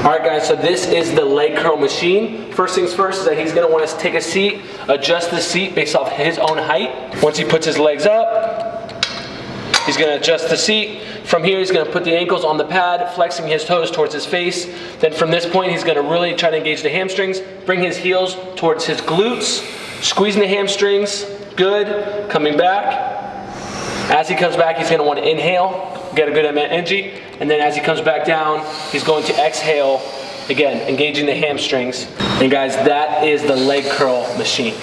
All right, guys, so this is the leg curl machine. First things first is that he's gonna want us to take a seat, adjust the seat based off his own height. Once he puts his legs up, he's gonna adjust the seat. From here, he's gonna put the ankles on the pad, flexing his toes towards his face. Then from this point, he's gonna really try to engage the hamstrings, bring his heels towards his glutes, squeezing the hamstrings, good, coming back. As he comes back, he's gonna wanna inhale, get a good amount of energy, and then as he comes back down, he's going to exhale, again, engaging the hamstrings. And guys, that is the leg curl machine.